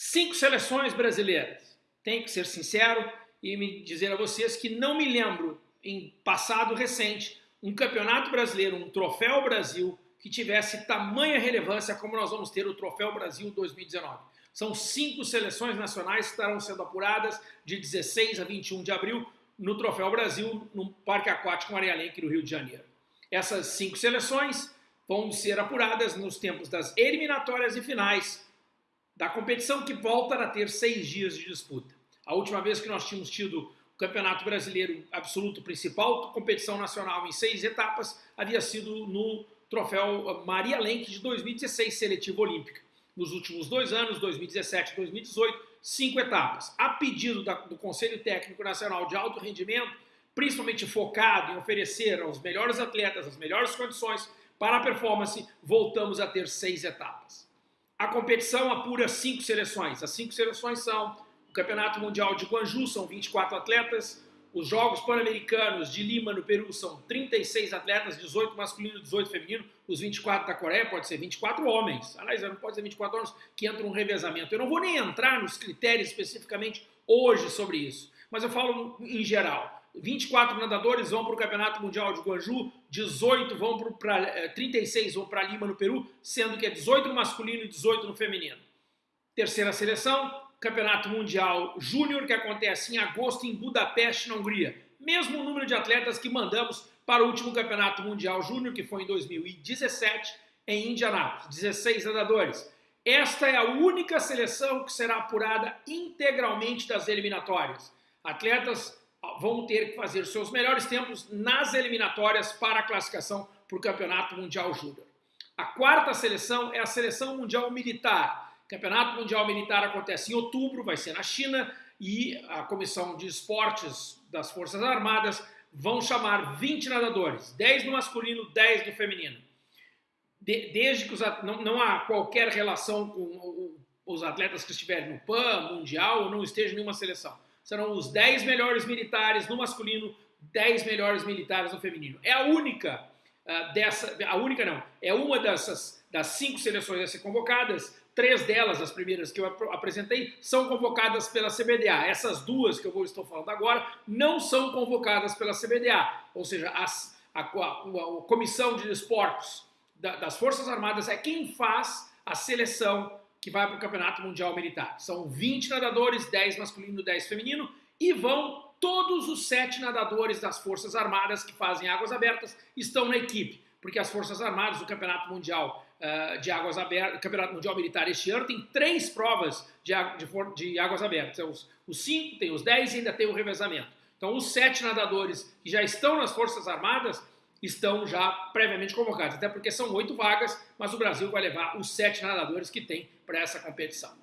Cinco seleções brasileiras. Tenho que ser sincero e me dizer a vocês que não me lembro, em passado recente, um campeonato brasileiro, um troféu Brasil, que tivesse tamanha relevância como nós vamos ter o Troféu Brasil 2019. São cinco seleções nacionais que estarão sendo apuradas de 16 a 21 de abril no Troféu Brasil, no Parque Aquático Maria Lenk, no Rio de Janeiro. Essas cinco seleções vão ser apuradas nos tempos das eliminatórias e finais da competição que volta a ter seis dias de disputa. A última vez que nós tínhamos tido o Campeonato Brasileiro absoluto principal, competição nacional em seis etapas, havia sido no troféu Maria Lenk de 2016, seletiva olímpica. Nos últimos dois anos, 2017 e 2018, cinco etapas. A pedido da, do Conselho Técnico Nacional de Alto Rendimento, principalmente focado em oferecer aos melhores atletas as melhores condições para a performance, voltamos a ter seis etapas. A competição apura cinco seleções. As cinco seleções são o Campeonato Mundial de Guanju, são 24 atletas. Os Jogos Pan-Americanos de Lima, no Peru, são 36 atletas, 18 masculino e 18 feminino. Os 24 da Coreia pode ser 24 homens. Aliás, não pode ser 24 homens que entram no revezamento. Eu não vou nem entrar nos critérios especificamente hoje sobre isso, mas eu falo em geral. 24 nadadores vão para o Campeonato Mundial de Guanju, 18 vão para 36 vão para Lima no Peru, sendo que é 18 no masculino e 18 no feminino. Terceira seleção, Campeonato Mundial Júnior, que acontece em agosto em Budapeste, na Hungria. Mesmo número de atletas que mandamos para o último Campeonato Mundial Júnior, que foi em 2017, em Indianápolis. 16 nadadores. Esta é a única seleção que será apurada integralmente das eliminatórias. Atletas vão ter que fazer seus melhores tempos nas eliminatórias para a classificação para o Campeonato Mundial Júnior. A quarta seleção é a Seleção Mundial Militar. O Campeonato Mundial Militar acontece em outubro, vai ser na China, e a Comissão de Esportes das Forças Armadas vão chamar 20 nadadores, 10 no masculino, 10 no feminino. De, desde que os, não, não há qualquer relação com os atletas que estiverem no PAN, Mundial, ou não estejam em nenhuma seleção serão os 10 melhores militares no masculino, 10 melhores militares no feminino. É a única uh, dessa, a única não, é uma dessas das cinco seleções a ser convocadas, três delas, as primeiras que eu ap apresentei, são convocadas pela CBDA. Essas duas que eu vou, estou falando agora não são convocadas pela CBDA, ou seja, as, a, a, a, Comissão de Esportes da, das Forças Armadas é quem faz a seleção que vai para o Campeonato Mundial Militar. São 20 nadadores, 10 masculino, 10 feminino, e vão todos os sete nadadores das Forças Armadas que fazem águas abertas estão na equipe, porque as Forças Armadas, o Campeonato Mundial uh, de Águas Abertas, Campeonato Mundial Militar este ano tem três provas de, de, de águas abertas. Os, os cinco, tem os 10 e ainda tem o revezamento. Então, os sete nadadores que já estão nas Forças Armadas estão já previamente convocados, até porque são oito vagas, mas o Brasil vai levar os sete nadadores que tem para essa competição.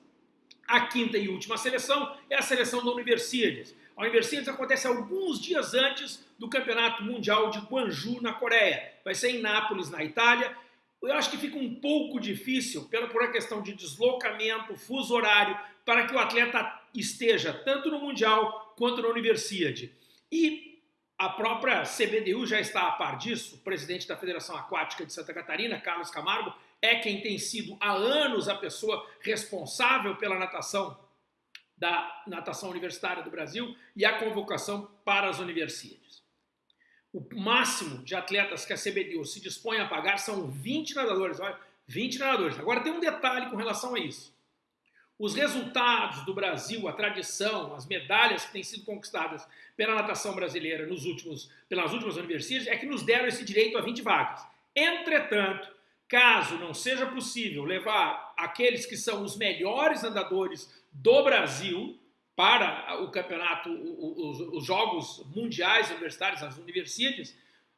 A quinta e última seleção é a seleção da Universidades. A Universidades acontece alguns dias antes do Campeonato Mundial de Guanju, na Coreia. Vai ser em Nápoles, na Itália. Eu acho que fica um pouco difícil, pela por uma questão de deslocamento, fuso horário, para que o atleta esteja tanto no Mundial quanto na Universidade. E a própria CBDU já está a par disso, o presidente da Federação Aquática de Santa Catarina, Carlos Camargo, é quem tem sido há anos a pessoa responsável pela natação da natação universitária do Brasil e a convocação para as universidades. O máximo de atletas que a CBDU se dispõe a pagar são 20 nadadores, olha, 20 nadadores. Agora tem um detalhe com relação a isso. Os resultados do Brasil, a tradição, as medalhas que têm sido conquistadas pela natação brasileira nos últimos, pelas últimas universidades é que nos deram esse direito a 20 vagas. Entretanto, caso não seja possível levar aqueles que são os melhores nadadores do Brasil para o campeonato, os, os Jogos Mundiais Universitários, as universidades,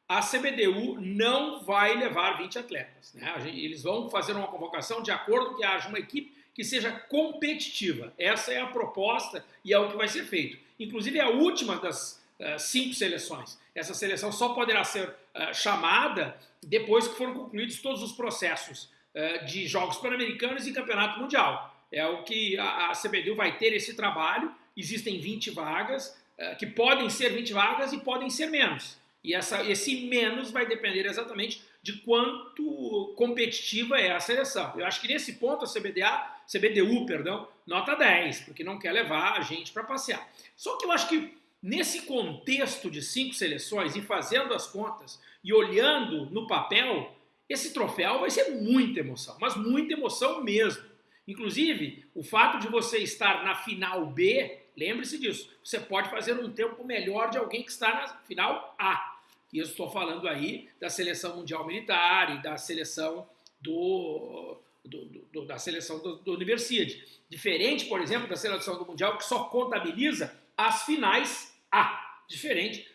a CBDU não vai levar 20 atletas. Né? Eles vão fazer uma convocação de acordo que haja uma equipe que seja competitiva. Essa é a proposta e é o que vai ser feito. Inclusive, é a última das uh, cinco seleções. Essa seleção só poderá ser uh, chamada depois que foram concluídos todos os processos uh, de Jogos Pan-Americanos e Campeonato Mundial. É o que a, a CBDU vai ter esse trabalho. Existem 20 vagas, que podem ser 20 vagas e podem ser menos. E essa, esse menos vai depender exatamente de quanto competitiva é a seleção. Eu acho que nesse ponto a CBDA, CBDU, perdão, nota 10, porque não quer levar a gente para passear. Só que eu acho que nesse contexto de cinco seleções e fazendo as contas e olhando no papel, esse troféu vai ser muita emoção, mas muita emoção mesmo. Inclusive, o fato de você estar na final B, lembre-se disso, você pode fazer um tempo melhor de alguém que está na final A. E eu estou falando aí da seleção mundial militar e da seleção do, do, do da seleção do, do Universidade. Diferente, por exemplo, da seleção do mundial que só contabiliza as finais A. Diferente,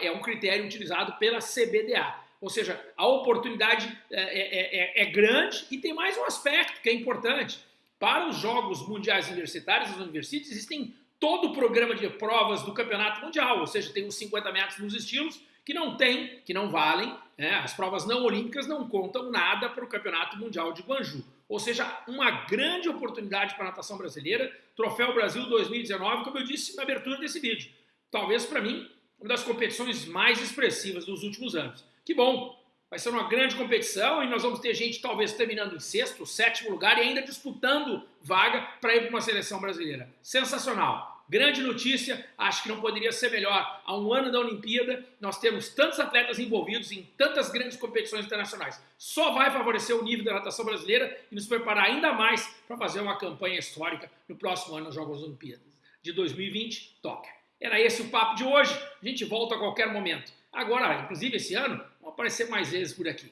é um critério utilizado pela CBDA. Ou seja, a oportunidade é, é, é, é, grande e tem mais um aspecto que é importante. Para os Jogos Mundiais Universitários, as universidades, existem todo o programa de provas do Campeonato Mundial, ou seja, tem os 50 metros nos estilos que não tem, que não valem, né? as provas não olímpicas não contam nada para o Campeonato Mundial de Guangzhou. Ou seja, uma grande oportunidade para a natação brasileira, Troféu Brasil 2019, como eu disse na abertura desse vídeo. Talvez para mim, uma das competições mais expressivas dos últimos anos. Que bom! Vai ser uma grande competição e nós vamos ter gente talvez terminando em sexto, sétimo lugar e ainda disputando vaga para ir para uma seleção brasileira. Sensacional! Grande notícia, acho que não poderia ser melhor. Há um ano da Olimpíada, nós temos tantos atletas envolvidos em tantas grandes competições internacionais. Só vai favorecer o nível da natação brasileira e nos preparar ainda mais para fazer uma campanha histórica no próximo ano nos Jogos Olimpíadas de 2020, Tóquio. Era esse o papo de hoje. A gente volta a qualquer momento. Agora, inclusive esse ano, vão aparecer mais vezes por aqui.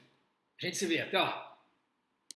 A gente se vê. Até lá.